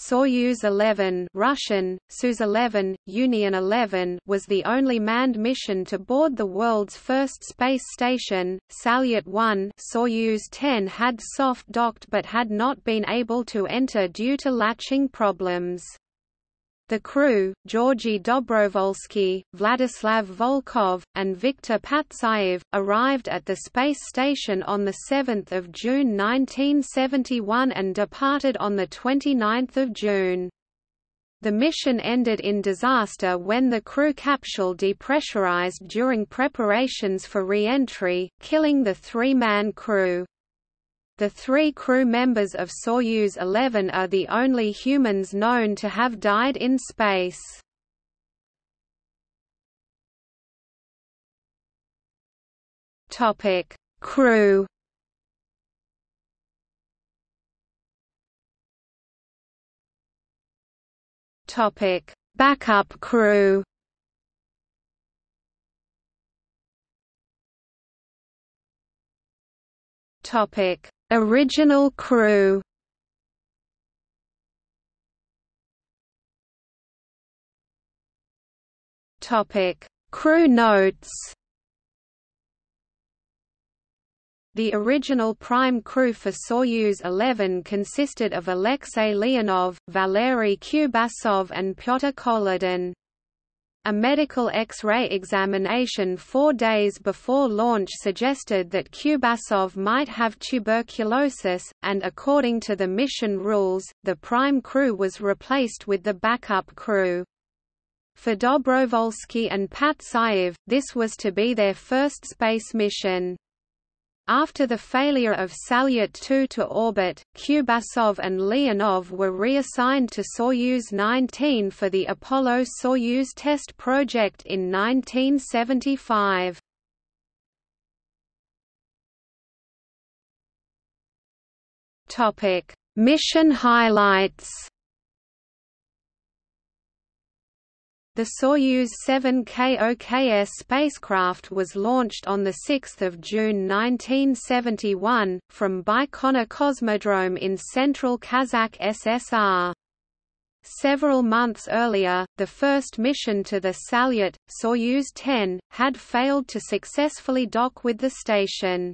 Soyuz 11 Russian, Soyuz 11, Union 11 was the only manned mission to board the world's first space station. Salyut 1 Soyuz 10 had soft docked but had not been able to enter due to latching problems. The crew, Georgy Dobrovolsky, Vladislav Volkov, and Viktor Patsayev, arrived at the space station on 7 June 1971 and departed on 29 June. The mission ended in disaster when the crew capsule depressurized during preparations for re-entry, killing the three-man crew. The three crew members of Soyuz 11 are the only humans known to have died in space. Topic: Crew. Topic: Backup crew. Topic: Original crew Topic: Crew notes. The original prime crew for Soyuz 11 consisted of Alexei Leonov, Valery Kubasov and Pyotr Kolodin. A medical X-ray examination four days before launch suggested that Kubasov might have tuberculosis, and according to the mission rules, the prime crew was replaced with the backup crew. For Dobrovolsky and Patsayev, this was to be their first space mission. After the failure of Salyut 2 to orbit, Kubasov and Leonov were reassigned to Soyuz 19 for the Apollo-Soyuz test project in 1975. Mission highlights The Soyuz 7K-OKS spacecraft was launched on 6 June 1971, from Baikonur Cosmodrome in central Kazakh SSR. Several months earlier, the first mission to the Salyut, Soyuz 10, had failed to successfully dock with the station.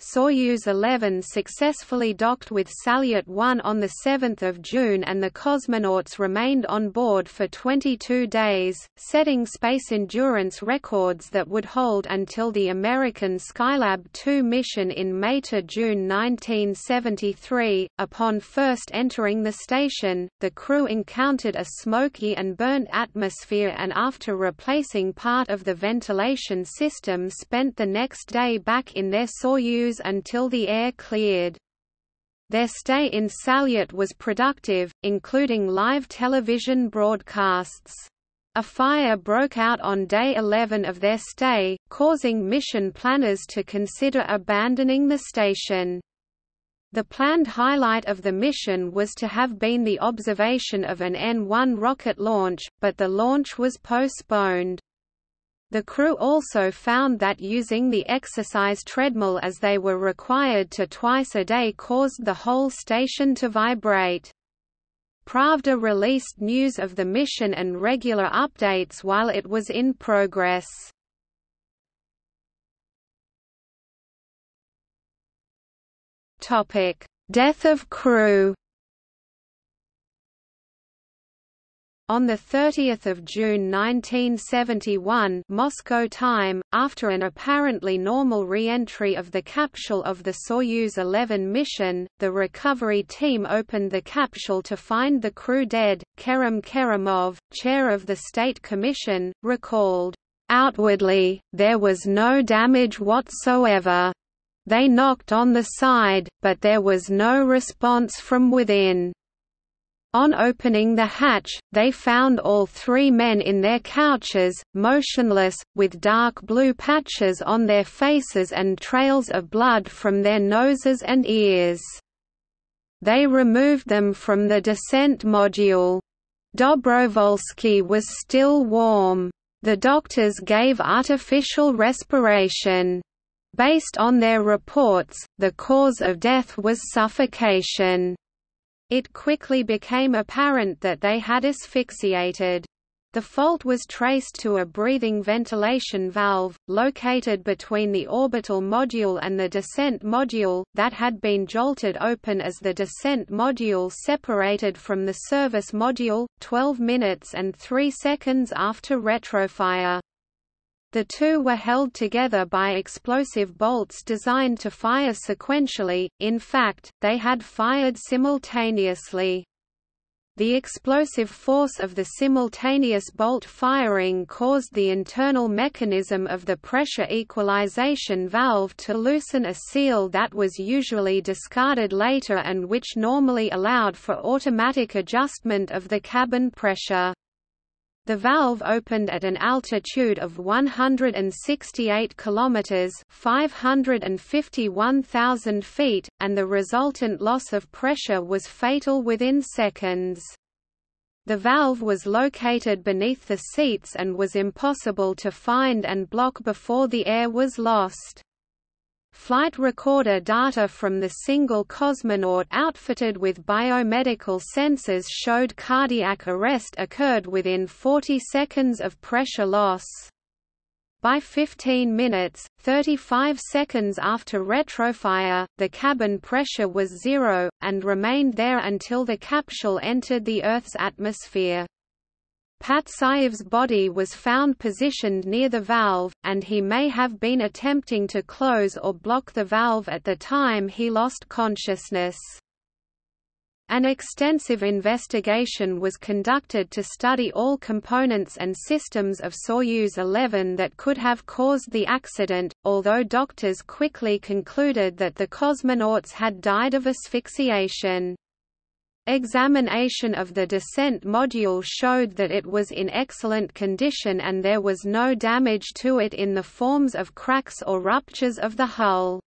Soyuz 11 successfully docked with Salyut 1 on 7 June and the cosmonauts remained on board for 22 days, setting space endurance records that would hold until the American Skylab 2 mission in May–June 1973. Upon first entering the station, the crew encountered a smoky and burnt atmosphere and after replacing part of the ventilation system spent the next day back in their Soyuz until the air cleared. Their stay in Salyut was productive, including live television broadcasts. A fire broke out on day 11 of their stay, causing mission planners to consider abandoning the station. The planned highlight of the mission was to have been the observation of an N-1 rocket launch, but the launch was postponed. The crew also found that using the exercise treadmill as they were required to twice a day caused the whole station to vibrate. Pravda released news of the mission and regular updates while it was in progress. Death of crew On 30 June 1971 Moscow time, after an apparently normal re-entry of the capsule of the Soyuz 11 mission, the recovery team opened the capsule to find the crew dead. Kerem Kerimov, chair of the State Commission, recalled, "...outwardly, there was no damage whatsoever. They knocked on the side, but there was no response from within." On opening the hatch, they found all three men in their couches, motionless, with dark blue patches on their faces and trails of blood from their noses and ears. They removed them from the descent module. Dobrovolsky was still warm. The doctors gave artificial respiration. Based on their reports, the cause of death was suffocation. It quickly became apparent that they had asphyxiated. The fault was traced to a breathing ventilation valve, located between the orbital module and the descent module, that had been jolted open as the descent module separated from the service module, 12 minutes and 3 seconds after retrofire. The two were held together by explosive bolts designed to fire sequentially, in fact, they had fired simultaneously. The explosive force of the simultaneous bolt firing caused the internal mechanism of the pressure equalization valve to loosen a seal that was usually discarded later and which normally allowed for automatic adjustment of the cabin pressure. The valve opened at an altitude of 168 kilometers (551,000 feet), and the resultant loss of pressure was fatal within seconds. The valve was located beneath the seats and was impossible to find and block before the air was lost. Flight recorder data from the single cosmonaut outfitted with biomedical sensors showed cardiac arrest occurred within 40 seconds of pressure loss. By 15 minutes, 35 seconds after retrofire, the cabin pressure was zero, and remained there until the capsule entered the Earth's atmosphere. Patsayev's body was found positioned near the valve, and he may have been attempting to close or block the valve at the time he lost consciousness. An extensive investigation was conducted to study all components and systems of Soyuz 11 that could have caused the accident, although doctors quickly concluded that the cosmonauts had died of asphyxiation. Examination of the descent module showed that it was in excellent condition and there was no damage to it in the forms of cracks or ruptures of the hull.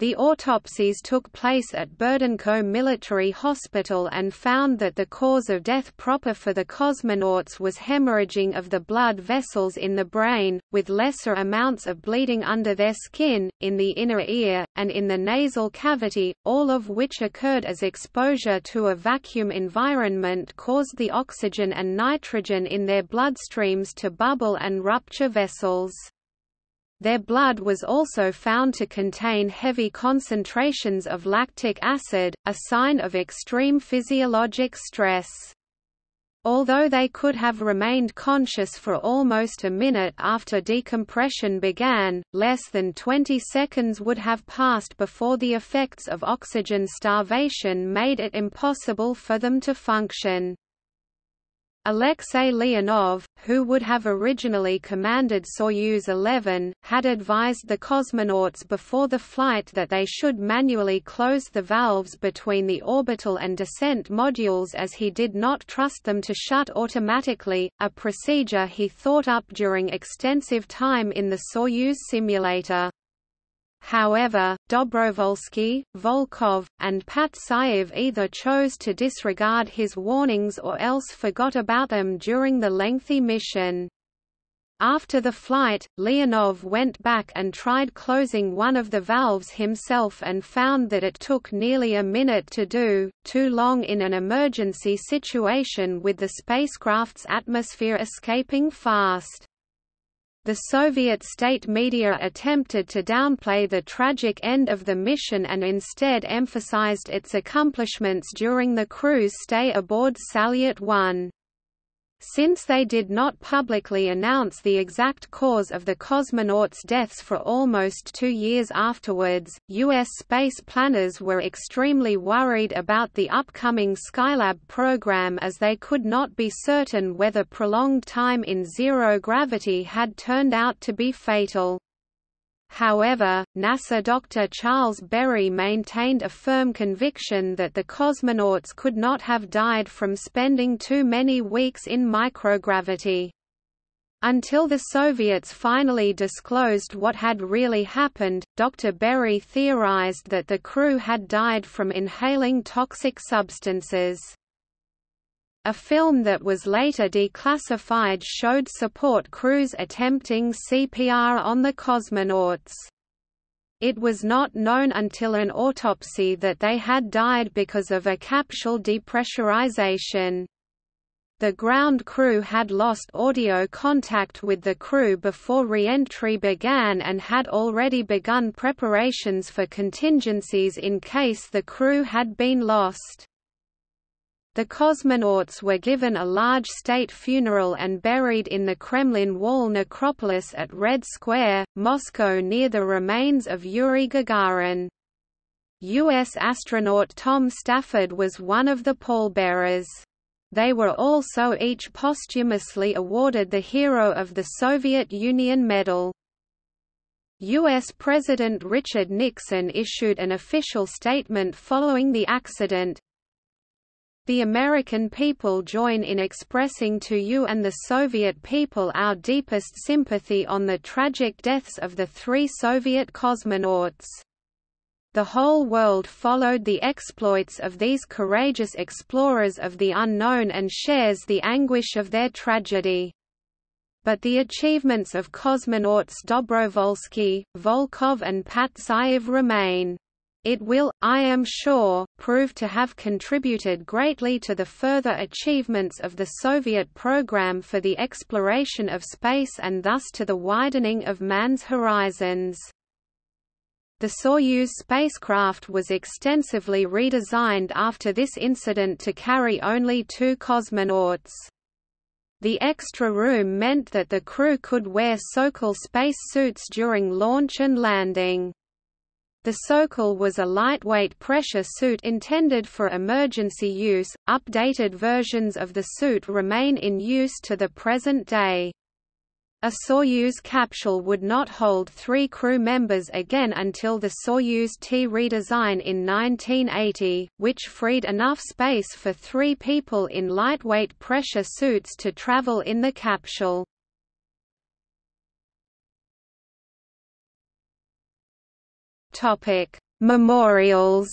The autopsies took place at Burdenko Military Hospital and found that the cause of death proper for the cosmonauts was hemorrhaging of the blood vessels in the brain, with lesser amounts of bleeding under their skin, in the inner ear, and in the nasal cavity, all of which occurred as exposure to a vacuum environment caused the oxygen and nitrogen in their bloodstreams to bubble and rupture vessels. Their blood was also found to contain heavy concentrations of lactic acid, a sign of extreme physiologic stress. Although they could have remained conscious for almost a minute after decompression began, less than 20 seconds would have passed before the effects of oxygen starvation made it impossible for them to function. Alexei Leonov, who would have originally commanded Soyuz 11, had advised the cosmonauts before the flight that they should manually close the valves between the orbital and descent modules as he did not trust them to shut automatically, a procedure he thought up during extensive time in the Soyuz simulator. However, Dobrovolsky, Volkov, and Patsayev either chose to disregard his warnings or else forgot about them during the lengthy mission. After the flight, Leonov went back and tried closing one of the valves himself and found that it took nearly a minute to do, too long in an emergency situation with the spacecraft's atmosphere escaping fast. The Soviet state media attempted to downplay the tragic end of the mission and instead emphasized its accomplishments during the crew's stay aboard Salyut 1. Since they did not publicly announce the exact cause of the cosmonauts' deaths for almost two years afterwards, U.S. space planners were extremely worried about the upcoming Skylab program as they could not be certain whether prolonged time in zero gravity had turned out to be fatal. However, NASA Dr. Charles Berry maintained a firm conviction that the cosmonauts could not have died from spending too many weeks in microgravity. Until the Soviets finally disclosed what had really happened, Dr. Berry theorized that the crew had died from inhaling toxic substances. A film that was later declassified showed support crews attempting CPR on the cosmonauts. It was not known until an autopsy that they had died because of a capsule depressurization. The ground crew had lost audio contact with the crew before re-entry began and had already begun preparations for contingencies in case the crew had been lost. The cosmonauts were given a large state funeral and buried in the Kremlin Wall necropolis at Red Square, Moscow near the remains of Yuri Gagarin. U.S. astronaut Tom Stafford was one of the pallbearers. They were also each posthumously awarded the Hero of the Soviet Union Medal. U.S. President Richard Nixon issued an official statement following the accident, the American people join in expressing to you and the Soviet people our deepest sympathy on the tragic deaths of the three Soviet cosmonauts. The whole world followed the exploits of these courageous explorers of the unknown and shares the anguish of their tragedy. But the achievements of cosmonauts Dobrovolsky, Volkov and Patsayev remain. It will, I am sure, prove to have contributed greatly to the further achievements of the Soviet program for the exploration of space and thus to the widening of man's horizons. The Soyuz spacecraft was extensively redesigned after this incident to carry only two cosmonauts. The extra room meant that the crew could wear Sokol space suits during launch and landing. The Sokol was a lightweight pressure suit intended for emergency use. Updated versions of the suit remain in use to the present day. A Soyuz capsule would not hold three crew members again until the Soyuz T redesign in 1980, which freed enough space for three people in lightweight pressure suits to travel in the capsule. Topic: Memorials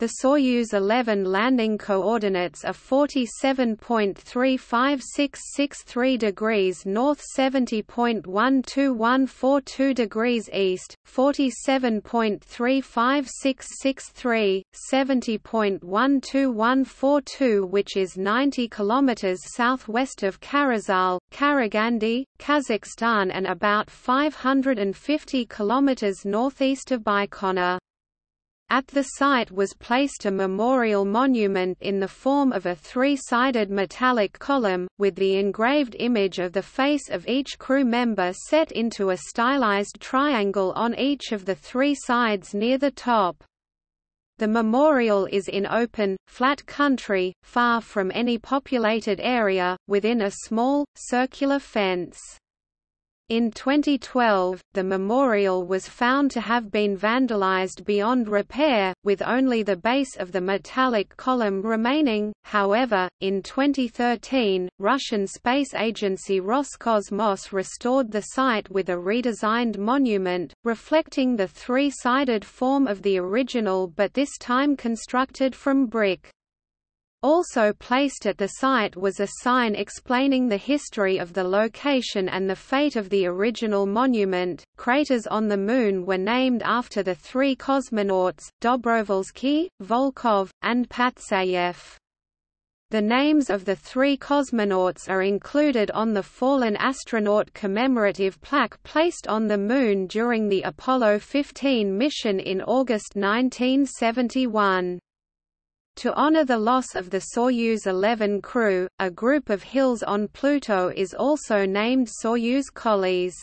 The Soyuz 11 landing coordinates are 47.35663 degrees north 70.12142 degrees east, 47.35663, 70.12142 which is 90 kilometers southwest of Karazhal, Karagandy, Kazakhstan and about 550 kilometers northeast of Baikonur. At the site was placed a memorial monument in the form of a three-sided metallic column, with the engraved image of the face of each crew member set into a stylized triangle on each of the three sides near the top. The memorial is in open, flat country, far from any populated area, within a small, circular fence. In 2012, the memorial was found to have been vandalized beyond repair, with only the base of the metallic column remaining. However, in 2013, Russian space agency Roscosmos restored the site with a redesigned monument, reflecting the three-sided form of the original but this time constructed from brick. Also placed at the site was a sign explaining the history of the location and the fate of the original monument. Craters on the Moon were named after the three cosmonauts, Dobrovolsky, Volkov, and Patsayev. The names of the three cosmonauts are included on the fallen astronaut commemorative plaque placed on the Moon during the Apollo 15 mission in August 1971. To honor the loss of the Soyuz 11 crew, a group of hills on Pluto is also named Soyuz Colles.